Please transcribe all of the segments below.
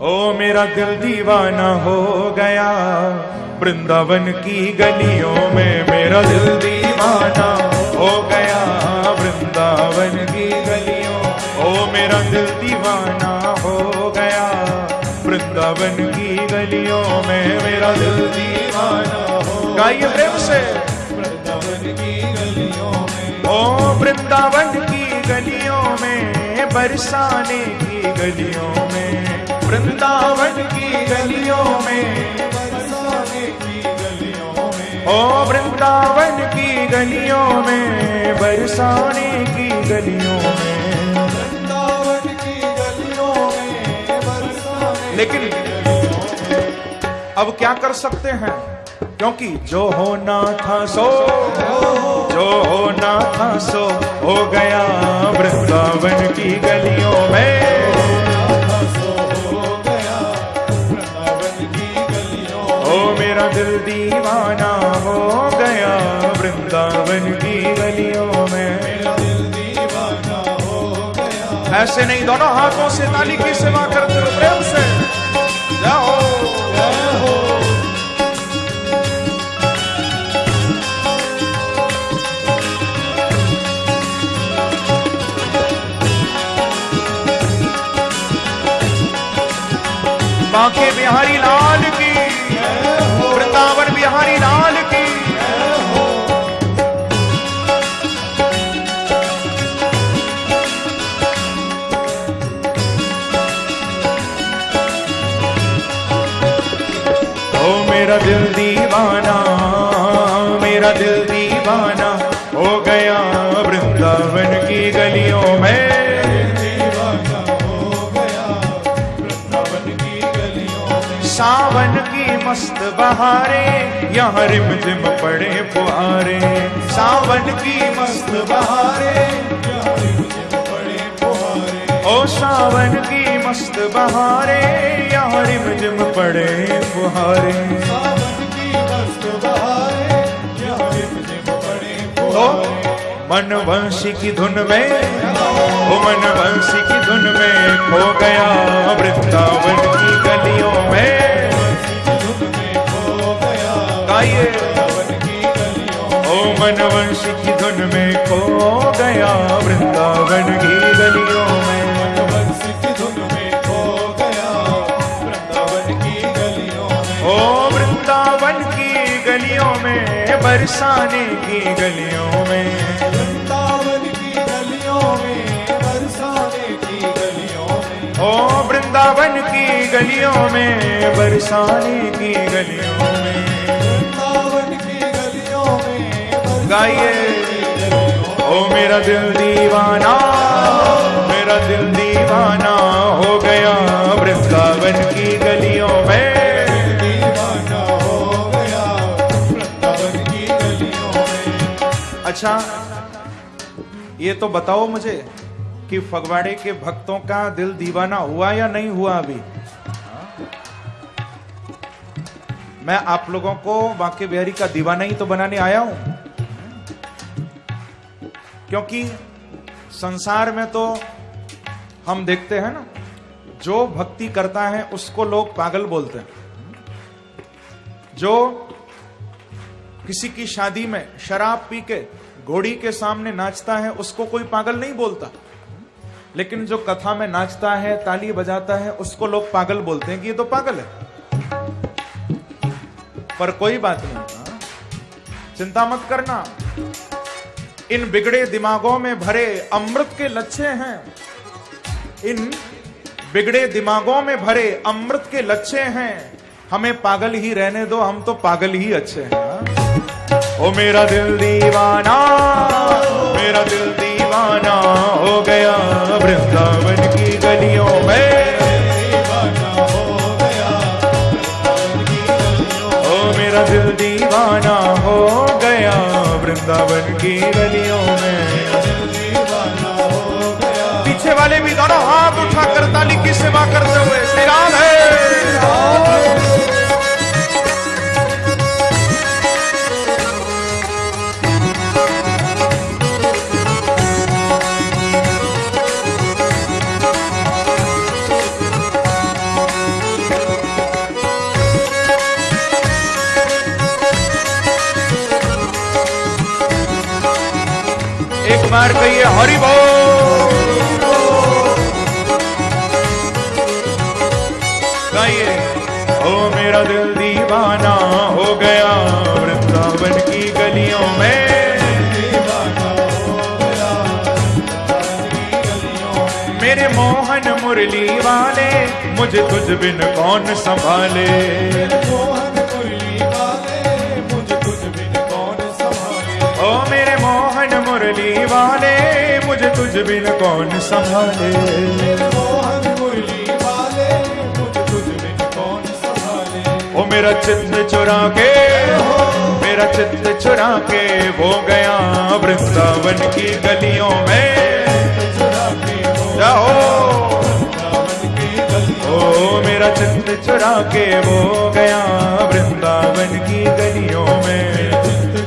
ओ मेरा दिल दीवाना हो गया, वृंदावन की गलियों में मेरा दिल दीवाना हो गया, वृंदावन की गलियों, ओ मेरा दिल दीवाना हो गया, वृंदावन की गलियों में मेरा दिल दीवाना हो गाइए प्रेम से। वृंदावन की गलियों में। ओ वृंदावन की गलियों में, बरसाने की गलियों वृंदावन की गलियों में बरसाने की गलियों में। ओ वृंदावन की गलियों में बरसाने की गलियों में। वृंदावन की गलियों में बरसाने लेकिन अब क्या कर सकते हैं? क्योंकि जो होना था सो जो होना था सो हो गया वृंदावन की गलियों दिल दीवाना हो गया, वृंदावन की गलियों में। ऐसे नहीं, दोनों हाथों से ताली की सेवा करते हो प्रेम से। जाओ। बांके बिहारी लाल मेरा दिल दीवाना, मेरा दिल दीवाना हो गया वृंदावन की गलियों में। सावन की मस्त बहारे, यहाँ रिम झिम पड़े फुहारे सावन की मस्त बहारे ओ सावन की मस्त बहारे यहाँ रिम झिम पड़े फुहारे। मन वंशी की धुन में, ओ मन वंशी की धुन में खो गया वृंदावन की गलियों में। गाइए। ओ मन वंशी की धुन में खो गया वृंदावन की गलियों बरसाने की गलियों में। वृंदावन की गलियों में बरसाने की गलियों में। ओ वृंदावन की गलियों में बरसाने की गलियों में। वृंदावन की गलियों में गाइए। ओ मेरा दिल दीवाना मेरा दिल दीवाना हो गया। वृंदावन की गलियों अच्छा ये तो बताओ मुझे कि फगवाड़े के भक्तों का दिल दीवाना हुआ या नहीं हुआ अभी? मैं आप लोगों को बांके बिहारी का दीवाना ही तो बनाने आया हूँ। क्योंकि संसार में तो हम देखते हैं ना, जो भक्ति करता है उसको लोग पागल बोलते हैं। जो किसी की शादी में शराब पी के घोड़ी के सामने नाचता है, उसको कोई पागल नहीं बोलता। लेकिन जो कथा में नाचता है, ताली बजाता है, उसको लोग पागल बोलते हैं कि ये तो पागल है। पर कोई बात नहीं हाँ? चिंता मत करना। इन बिगड़े दिमागों में भरे अमृत के लच्छे हैं। इन बिगड़े दिमागों में भरे अमृत के लच्छे हैं। हमें पागल ही रहने दो, हम तो पागल ही अच्छे हैं हाँ? ओ मेरा दिल दीवाना, मेरा दिल दीवाना हो गया। वृंदावन की गलियों में। मेरा दिल दीवाना हो गया, वृंदावन की गलियों में। पीछे वाले भी दोनों हाथ उठाकर ताली की सेवा करते हुए श्री राम है। गाइए। ओ मेरा दिल दीवाना हो गया, वृंदावन की गलियों में। मेरे मोहन मुरली वाले, मुझे तुझ बिन कौन संभाले? मोहन मुरली वाले मुझे तुझ बिन कौन संभाले ओ मेरे मोहन मुरली वाले, मुझे तुझ बिन कौन संभाले? मेरा चित्त चुरा के मेरा चित्त चुरा के वो गया वृंदावन की गलियों में। जाओ, ओ, मेरा चित्त चुरा के वो गया वृंदावन की गलियों में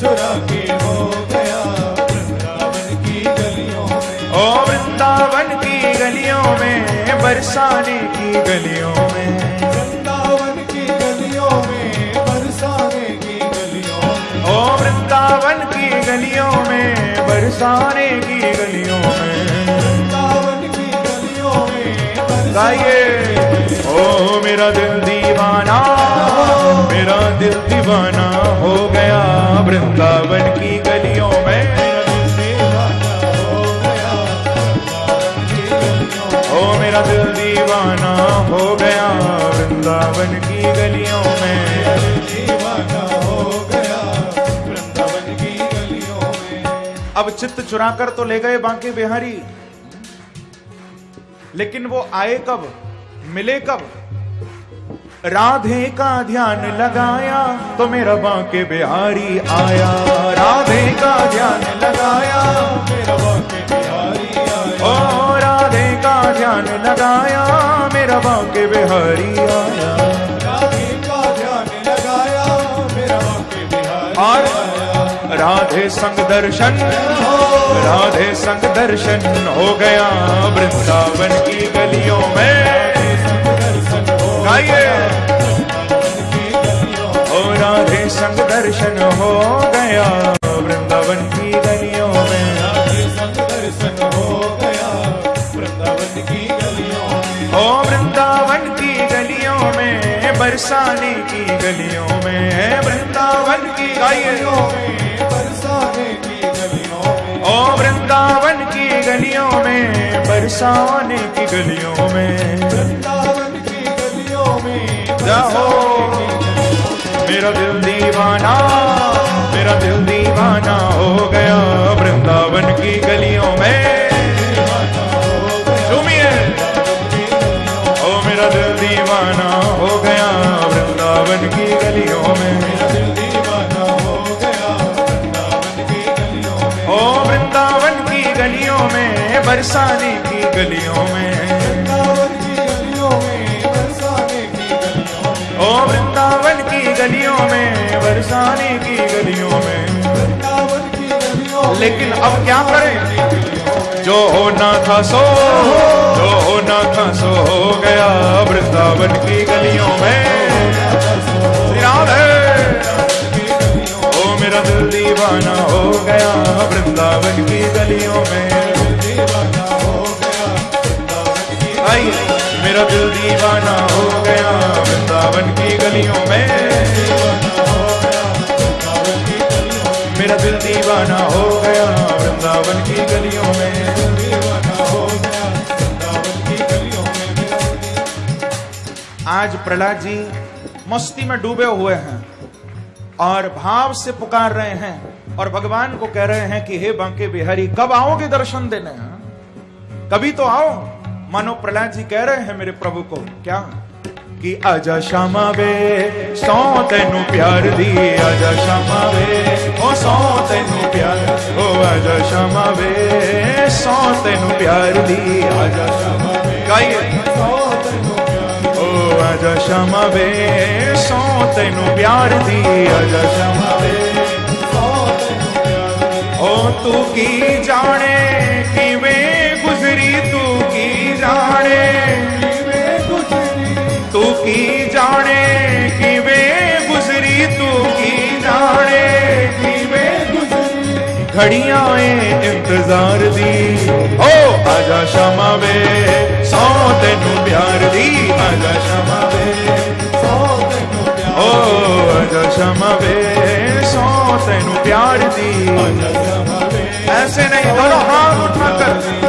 चुरा के गया वृंदावन की गलियों में। ओ, वृंदावन की गलियों में, बरसाने की गलियों में। बरसाने की गलियों में। की गलियों में गाइए ओ मेरा दिल दीवाना मेरा दिल दीवाना हो गया वृंदावन की गलियों में दीवाना हो गया वृंदावन की गलियों में। ओ मेरा दिल दीवाना हो गया वृंदावन की गलियों अब चित्त चुराकर तो ले गए बांके बिहारी। लेकिन वो आए कब? मिले कब? राधे का ध्यान लगाया तो मेरा बांके बिहारी आया। राधे का ध्यान लगाया मेरा वाक्य बिहारी आया। ओ, राधे का ध्यान लगाया मेरा बांके बिहारी आया। राधे संग दर्शन, राधे संग दर्शन हो गया वृंदावन की गलियों में। हो गाइए। ओ राधे संग दर्शन हो गया वृंदावन की गलियों में। राधे संग दर्शन हो गया वृंदावन की गलियों में वृंदावन की गलियों में बरसाने की गलियों में, वृंदावन की गलियों में। वृंदावन की गलियों में बरसाने की गलियों में। वृंदावन की गलियों में जाओ। मेरा दिल दीवाना। बरसाने की गलियों में। ओ वृंदावन की गलियों में बरसाने की गलियों में। लेकिन अब क्या करें? जो होना था सो, जो होना था सो हो गया वृंदावन की गलियों में। ओ मेरा दिल दीवाना हो गया वृंदावन की गलियों में। मेरा दिल दीवाना हो गया, वृंदावन की गलियों में। मेरा दिल दीवाना हो गया, वृंदावन की गलियों में। आज प्रहलाद जी मस्ती में डूबे हुए हैं और भाव से पुकार रहे हैं और भगवान को कह रहे हैं कि, हे बांके बिहारी, कब आओगे दर्शन देने? कभी तो आओ। मानो प्रहलाद जी कह रहे हैं मेरे प्रभु को, क्या? कि आजा श्यामा वे सौ तेनु प्यार दी आजा श्यामा वे ओ सौ तेनु प्यार, ओ आजा श्यामा वे सौ तेनु प्यार दी आजा प्यार, ओ आजा श्यामा वे सौ तेनु प्यार दी आजा श्यामा वे ओ तू की जाने कि वे जाने। तू की जाने कि वे गुजरी, तू की जाने। कि वे गुजरी घड़ियाँ इंतज़ार दी। ओ, आजा शमा वे, सौ तेन प्यार दी। आजा शमा वे, सौ ओ, आजा शमा वे, सौ तेन प्यार दी। ऐसे नहीं दोनों हाथ उठाकर।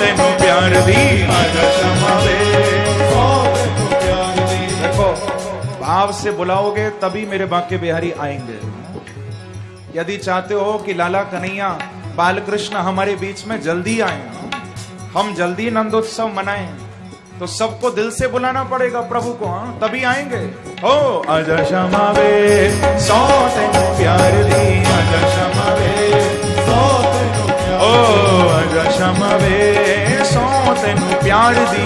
ਤੈਨੂੰ ਪਿਆਰ ਦੀ देखो भाव से बुलाओगे तभी मेरे बांके बिहारी आएंगे यदि चाहते हो कि लाला कन्हैया बालकृष्ण हमारे बीच में जल्दी आए हम जल्दी नंदोत्सव मनाएं तो सबको दिल से बुलाना पड़ेगा प्रभु को हाँ तभी आएंगे ओ आजा शमावे सौ तेनु प्यार दी आजा शमावे ਸੌ ਤੈਨੂੰ ਪਿਆਰ ओ आजा शमावे सौ तेनु प्यार ਸਮਵੇ ਸੋ ਤੈਨੂੰ ਪਿਆਰ ਦੀ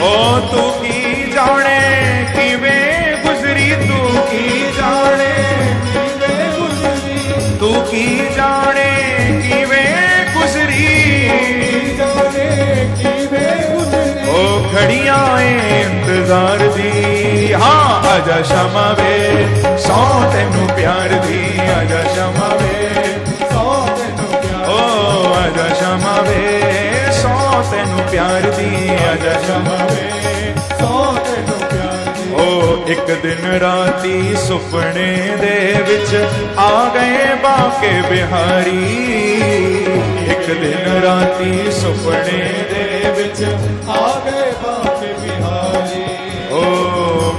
ਓ ਤੂੰ ਕੀ ਜਾਣੇ ਕਿਵੇਂ ਗੁਜ਼ਰੀ ਤੂੰ ਕੀ ਜਾਣੇ ਕਿਵੇਂ ਗੁਜ਼ਰੀ ਤੂੰ ਕੀ ਜਾਣੇ ਕਿਵੇਂ ਗੁਜ਼ਰੀ ਜਾਣੇ ਕਿਵੇਂ ਗੁਜ਼ਰੀ ਓ ਖੜੀਆਂ ਇੰਤਜ਼ਾਰ ਦੀ ਹਾਂ ਆਜਾ ਸ਼ਮਵੇ ਸੋ ਤੈਨੂੰ ਪਿਆਰ ਦੀ ਆਜਾ ਤੈਨੂੰ ਪਿਆਰ ਦੀ ਅਜਸ਼ਮ ਵੇ ਸੋ ਤੈਨੂੰ ਪਿਆਰ ਓ ਇੱਕ ਦਿਨ ਰਾਤੀ ਸੁਪਨੇ ਦੇ ਵਿੱਚ ਆ ਗਏ ਬਾਕੇ ਬਿਹਾਰੀ। ਇੱਕ ਦਿਨ ਰਾਤੀ ਸੁਪਨੇ ਦੇ ਵਿੱਚ ਆ ਗਏ ਬਾਕੇ ਬਿਹਾਰੀ। ਓ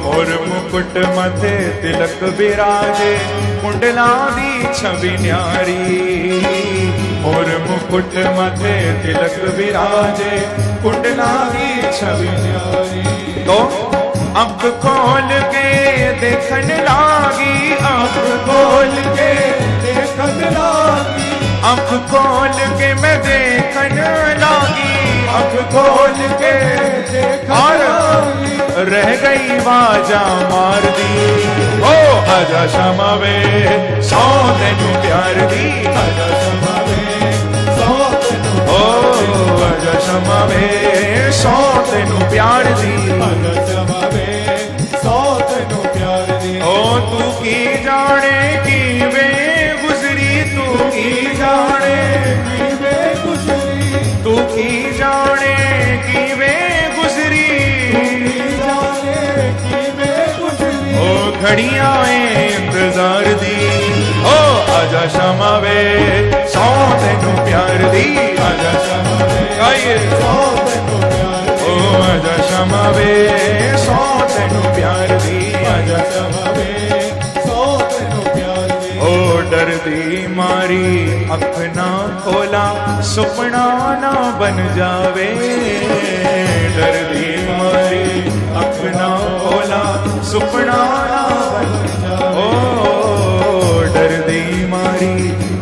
ਮੋਰ ਮੁਕਟ ਮਥੇ ਤਿਲਕ ਬਿਰਾਜੇ ਮੁੰਡਲਾ ਦੀ ਛਵੀ ਨਿਆਰੀ। और मुकुट मथे तिलक विराजे कुंडला कुंडलारी छवि तो अब खोल के देखन लागी अब खोल के देखन लागी। अब खोल के मैं देखन लागी अब खोल के रह गई बाजा मार दी। ओ आजा शमावे सौ तेनू प्यार दी आजा शमावे ਜਨਮ ਵੇ ਸੋ ਤੈਨੂੰ ਪਿਆਰ ਦੀ ਜਨਮ ਵੇ ਸੋ ਤੈਨੂੰ ਪਿਆਰ ਦੀ ਓ ਤੂੰ ਕੀ ਜਾਣੇ ਕਿਵੇਂ ਗੁਜ਼ਰੀ ਤੂੰ ਕੀ ਜਾਣੇ ਕਿਵੇਂ ਗੁਜ਼ਰੀ ਤੂੰ ਕੀ ਜਾਣੇ ਕਿਵੇਂ ਗੁਜ਼ਰੀ ਜਾਣੇ ਕਿਵੇਂ ਗੁਜ਼ਰੀ ਓ ਘੜੀਆਂ ਇੰਤਜ਼ਾਰ ਦੀ आजा क्षमा वे सौ तेन प्यार दी आजा क्षमा वे सौ तेन प्यार ओ आजा क्षमा वे सौ तेन प्यार दी आजा वे सौ तेन प्यार दी डर दर्दी मारी, अपना खोला, सुपना ना बन जावे। दर्दी मारी, अपना खोला, सुपना ना बन जावे। ओ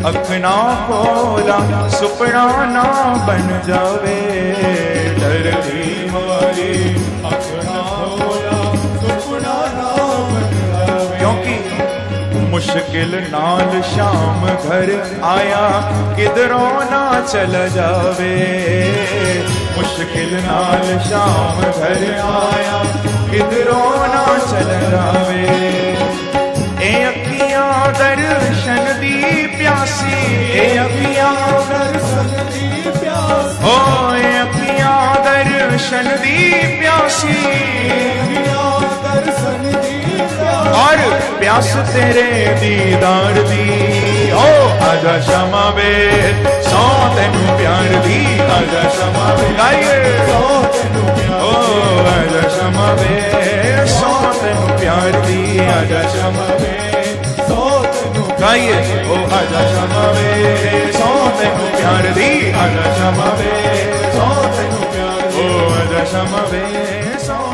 अखना कोरा सुपना ना बन जावे। धरती मारी अखना ना क्योंकि मुश्किल नाल शाम घर आया, किधरों ना चल जावे। मुश्किल नाल शाम घर आया, किधरों ना चल जावे। दर्शन दी प्यासी ए अपिया दर्शन दी प्यासी हो ए अपिया दर्शन दी प्यासी दर्शन और प्यास तेरे दीदार दी। ओ, आजा क्षमा वे सौ तेन प्यार दी। आजा क्षमा वे गाइए। सौ तेन ओ, आजा क्षमा वे सौ तेन प्यार दी। आजा क्षमा वे सौ गाइए। ओ आजा शमा सौ तेन प्यार दी, आजा शमा वे सौ तेन प्यार ओ आजा शमा सौ